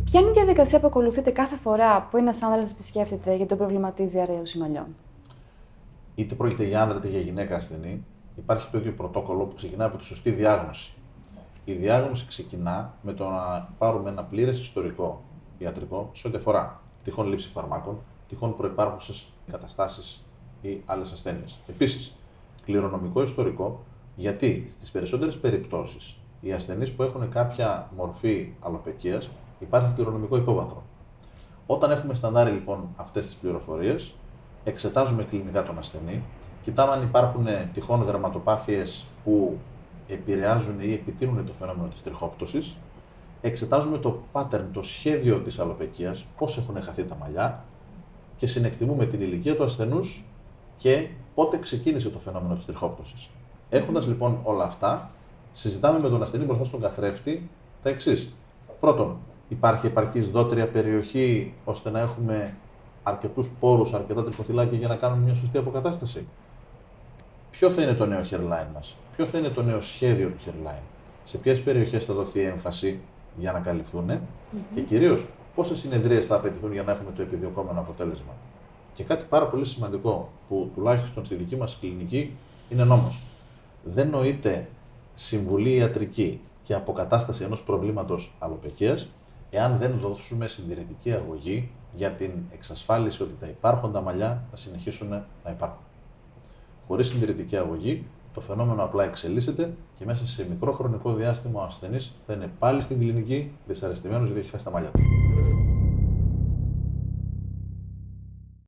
Ποια είναι η διαδικασία που ακολουθείτε κάθε φορά που ένας άνδρας επισκέφτεται γιατί τον προβληματίζει αρέωση μαλλιών. Είτε πρόκειται για άνδρα είτε για γυναίκα ασθενή, υπάρχει το ίδιο πρωτόκολλο που ξεκινά από τη σωστή διάγνωση. Η διάγνωση ξεκινά με το να πάρουμε ένα πλήρες ιστορικό ιατρικό σε ό,τι αφορά τυχόν λήψη φαρμάκων, τυχόν προπάρχουσε καταστάσεις ή άλλες ασθένειες. Επίσης, κληρονομικό ιστορικό, γιατί στις περισσότερες περιπτώσεις οι ασθενείς που έχουν κάποια μορφή αλοπαικίας υπάρχει κληρονομικό υπόβαθρο. Όταν έχουμε στανδάρει λοιπόν αυτές τις πληροφορίες, εξετάζουμε κλινικά τον ασθενή, κοιτάμε αν υπάρχουν τυχόν δραματοπάθειε που επηρεάζουν ή επιτείνουν το φαινόμενο της τριχόπτωσης, εξετάζουμε το pattern, το σχέδιο της αλοπαικίας, πώς έχουν χαθεί τα μαλλιά και συνεκτιμούμε την ηλικία του ασθενούς και πότε ξεκίνησε το φαινόμενο της τριχόπτωσης. Έχοντας λοιπόν όλα αυτά, συζητάμε με τον ασθενή μπροστά στον καθρέφτη τα εξής. Πρώτον, υπάρχει επαρκής δότρια περιοχή ώστε να έχουμε αρκετούς πόρους, αρκετά τριχοθυλάκια για να κάνουμε μια σωστή αποκατάσταση; Ποιο θα είναι το νέο hairline μας, ποιο θα είναι το νέο σχέδιο του hairline, σε ποιες περιοχές θα δοθεί έμφαση για να καλυφθούν mm-hmm. και κυρίως πόσες συνεδρίες θα απαιτηθούν για να έχουμε το επιδιωκόμενο αποτέλεσμα; Και κάτι πάρα πολύ σημαντικό που τουλάχιστον στη δική μας κλινική είναι νόμος. Δεν νοείται συμβουλή ιατρική και αποκατάσταση ενός προβλήματος αλοπαικίας εάν δεν δώσουμε συντηρητική αγωγή για την εξασφάλιση ότι τα υπάρχοντα μαλλιά θα συνεχίσουν να υπάρχουν. Χωρίς συντηρητική αγωγή, το φαινόμενο απλά εξελίσσεται και μέσα σε μικρό χρονικό διάστημα ο ασθενής θα είναι πάλι στην κλινική δυσαρεστημένος γιατί έχει χάσει τα μαλλιά του.